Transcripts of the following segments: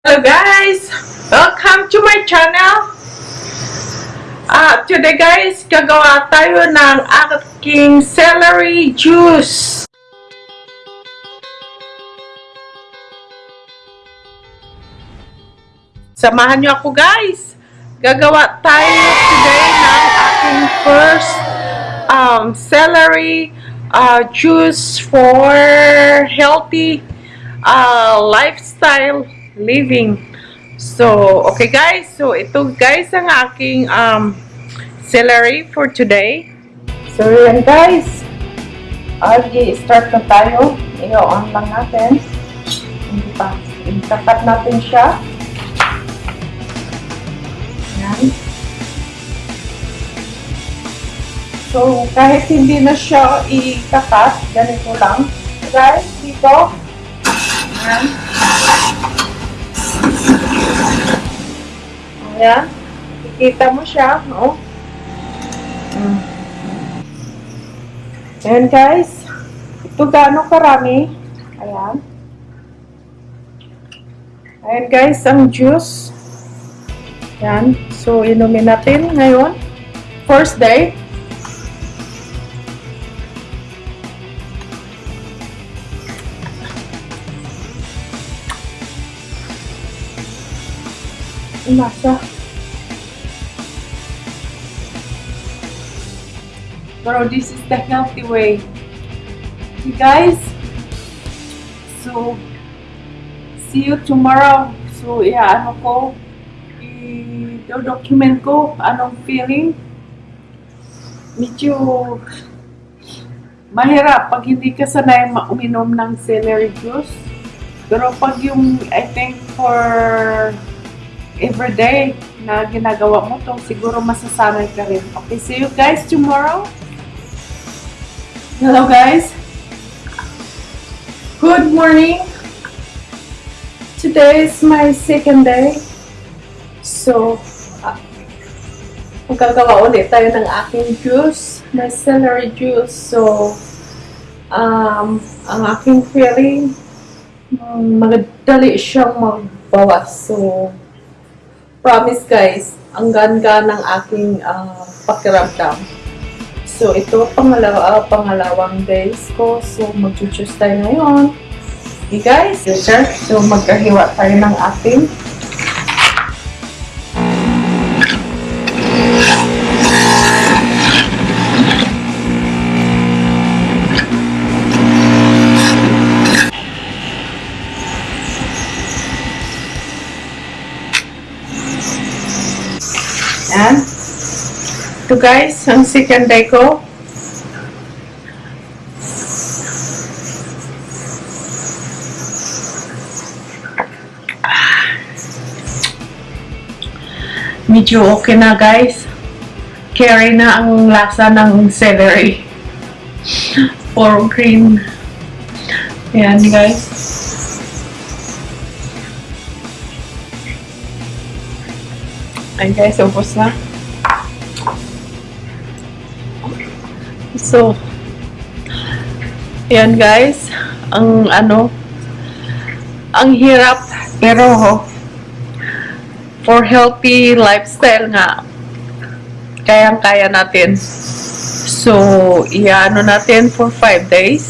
Hello guys! Welcome to my channel! Ah, today guys, gagawa tayo ng aking celery juice. Samahan niyo ako guys! Gagawa tayo today ng aking first um, celery uh, juice for healthy uh, lifestyle living. So, okay guys. So, ito guys ang aking um, celery for today. So, yan guys. Agi-start na tayo. I-on lang natin. Hindi pa. Natin siya. Yan. So, kahit hindi na siya itapat, ganito lang. Guys, dito. Yan. Ayan. Kikita mo siya, no? Mm. Ayan, guys. Ito gaano karami. Ayan. Ayan, guys, ang juice. Ayan. So, inumin natin ngayon. First day. Lasa. Pero this is the healthy way. Okay, guys. So, see you tomorrow. So, yeah, ano ko, i-document ko anong feeling. Medyo mahirap pag hindi ka sanay uminom ng celery juice. Pero pag yung, I think, for everyday na ginagawa mo to, siguro masasanay ka rin. Okay, see you guys tomorrow. Hello guys. Good morning. Today is my second day. So, uh, magagawa ulit tayo ng aking juice, my celery juice. So, um, ang aking feeling, um, madali siyang magbawas. So, promise guys, ang ganda ng aking uh, pakiramdam. So, ito pangalawa, uh, pangalawang days ko. So, mag-choose tayo ngayon. Okay guys, yes sir. So, magkahiwa tayo ng ating guys, ang second day ko. Medyo okay na guys. Carry na ang lasa ng celery. For green. Yan guys. Ayan guys, ubos na. So, yan guys, ang ano, ang hirap, pero for healthy lifestyle nga, kayang-kaya natin. So, iano natin for 5 days.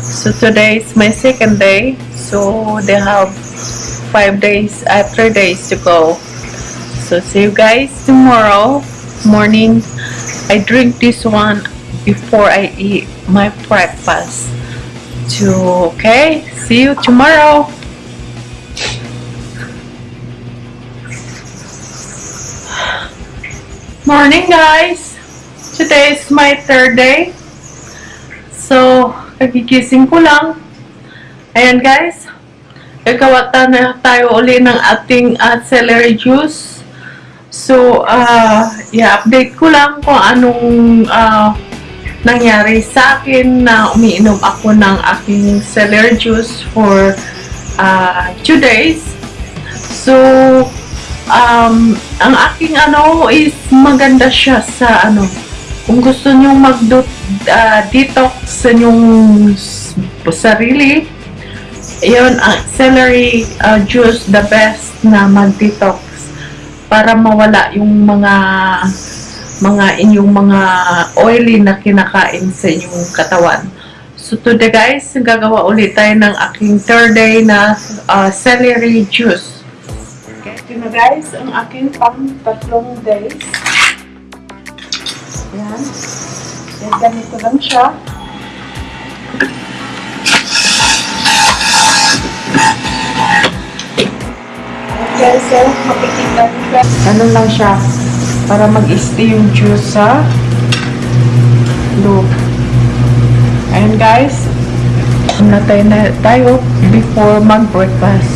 So, today is my second day. So, they have 5 days, uh, 3 days to go. So see you guys tomorrow morning. I drink this one before I eat my breakfast. To okay, see you tomorrow. Morning guys. Today is my third day. So, kagigising ko lang. Ayan guys. Gagawa na tayo uli ng ating uh, celery juice. So, uh, i-update ko lang kung anong uh, nangyari sa akin na umiinom ako ng aking celery juice for uh, two days. So, um, ang aking ano is maganda siya sa ano, kung gusto nyong mag-detox sa inyong sarili, yun, ang celery uh, juice, the best na mag-detox para mawala yung mga mga inyong mga oily na kinakain sa inyong katawan. So today guys, gagawa ulit tayo ng aking third day na uh, celery juice. Okay, ito na guys, ang aking pang tatlong days. Yan. Yan, ganito lang siya. Okay, so makikita guys. Ano lang siya, para mag-stay yung juice sa loob. Ayan guys, natay na tayo before mag-breakfast.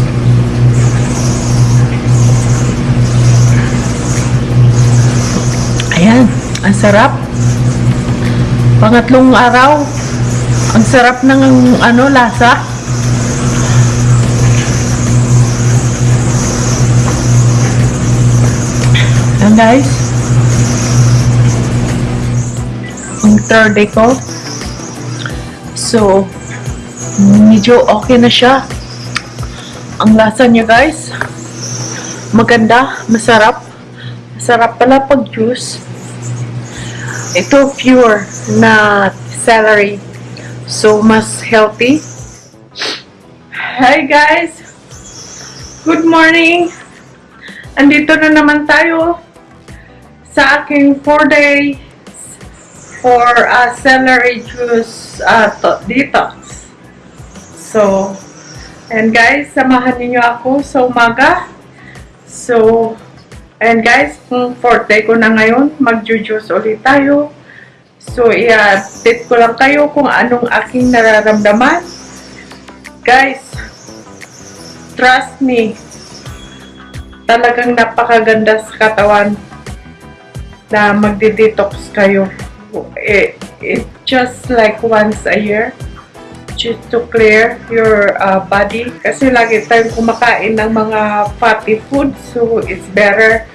Ayan, ang sarap. Pangatlong araw, ang sarap ng ano lasa. Ayan guys. Ang third day ko. So, medyo okay na siya. Ang lasa niya guys. Maganda, masarap. Masarap pala pag juice. Ito pure na celery. So, mas healthy. Hi guys! Good morning! Andito na naman tayo aking 4 day for uh, celery juice uh, to- detox. So, and guys, samahan niyo ako sa umaga. So, and guys, kung 4th day ko na ngayon, mag-juice ulit tayo. So, i-update ko lang kayo kung anong aking nararamdaman. Guys, trust me, talagang napakaganda sa katawan na magde-detox kayo. It, it just like once a year just to clear your uh, body. Kasi lagi tayong kumakain ng mga fatty food so it's better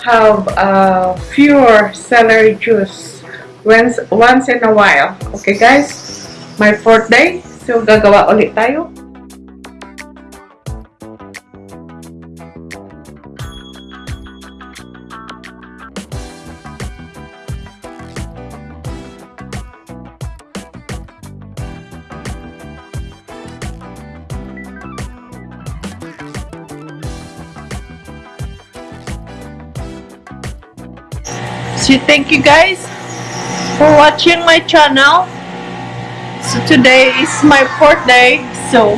have uh, pure celery juice once, once in a while. Okay guys? My fourth day so gagawa ulit tayo So thank you guys for watching my channel. So today is my fourth day. So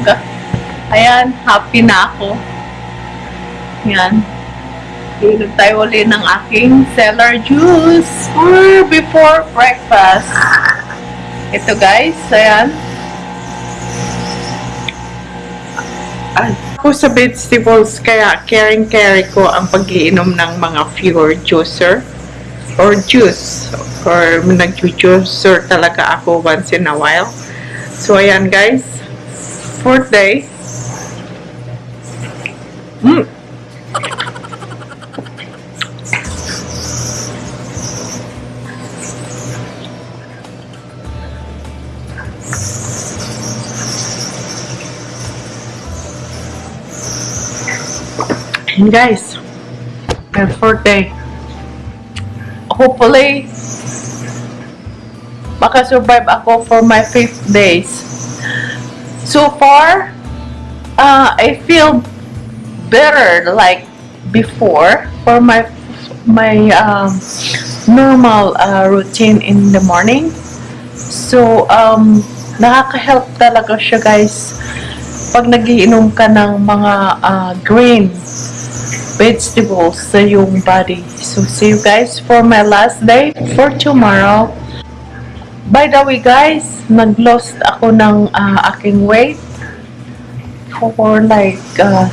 ayan, happy na ako. Yan. Inom tayo ulit ng aking cellar juice for before breakfast. Ito guys, ayan. Ay, ako sa vegetables, kaya caring-carry ko ang pag-iinom ng mga pure juicer or juice or nag-juicer talaga ako once in a while. So, ayan guys. Fourth day. Mm. And guys, my fourth day hopefully makasurvive ako for my fifth days. So far, uh, I feel better like before for my my um, normal uh, routine in the morning. So, um, nakaka-help talaga siya guys pag nagiinom ka ng mga uh, green vegetables sa yung body. So, see you guys for my last day for tomorrow. By the way, guys, nag-lost ako ng uh, aking weight for like uh,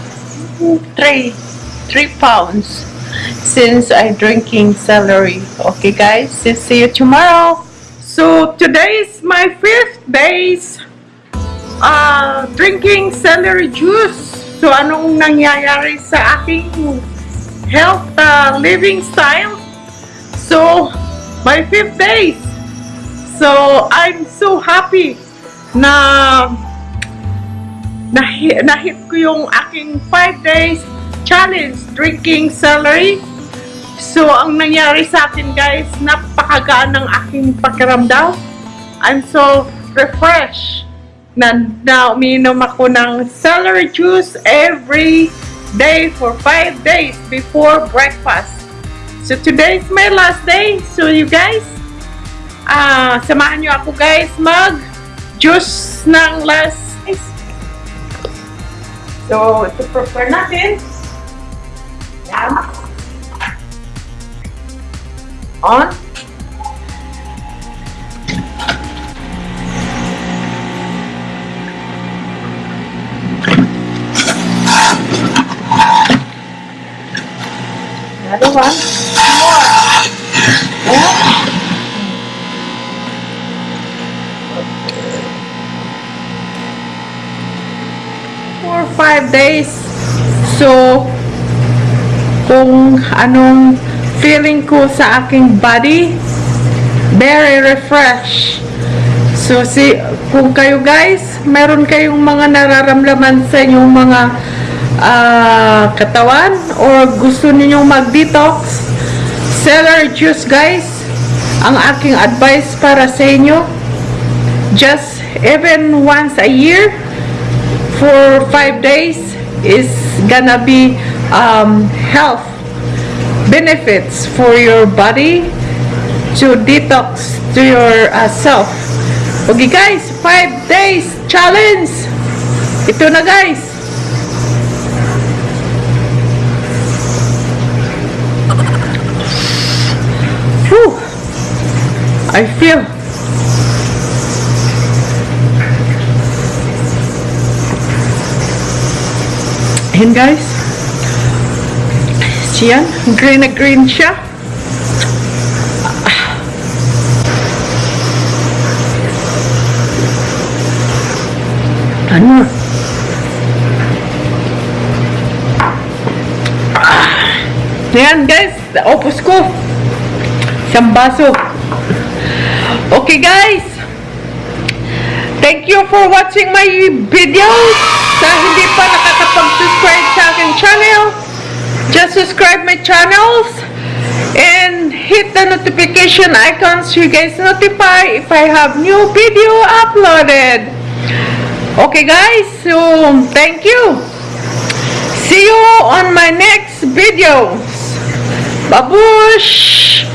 3 3 pounds since I drinking celery. Okay, guys, see you tomorrow. So, today is my fifth days uh, drinking celery juice. So, anong nangyayari sa aking health uh, living style? So, my fifth days. So, I'm so happy na nahi- nahit ko yung aking 5 days challenge drinking celery. So, ang nangyari sa akin guys, napakagaan ng aking pakiramdam. I'm so refreshed na, na uminom ako ng celery juice every day for 5 days before breakfast. So, today is my last day. So, you guys, ah samahan nyo ako guys mag juice ng last So, ito prepare natin. Yan. On. Another one. More. Yeah. for five days. So, kung anong feeling ko sa aking body, very refresh. So, si, kung kayo guys, meron kayong mga nararamdaman sa inyong mga ah, katawan or gusto ninyong mag-detox, celery juice guys, ang aking advice para sa inyo, just even once a year, for five days is gonna be um, health benefits for your body to detox to your uh, self. Okay guys, five days challenge. Ito na guys. I feel Ayan guys. Siyan, green na green siya. Ano? Ayan guys, opos ko. Isang baso. Okay guys. Thank you for watching my videos. Sa hindi pa nakakapag-subscribe sa aking channel, just subscribe my channels and hit the notification icon so you guys notify if I have new video uploaded. Okay guys, so thank you. See you on my next videos. Babush!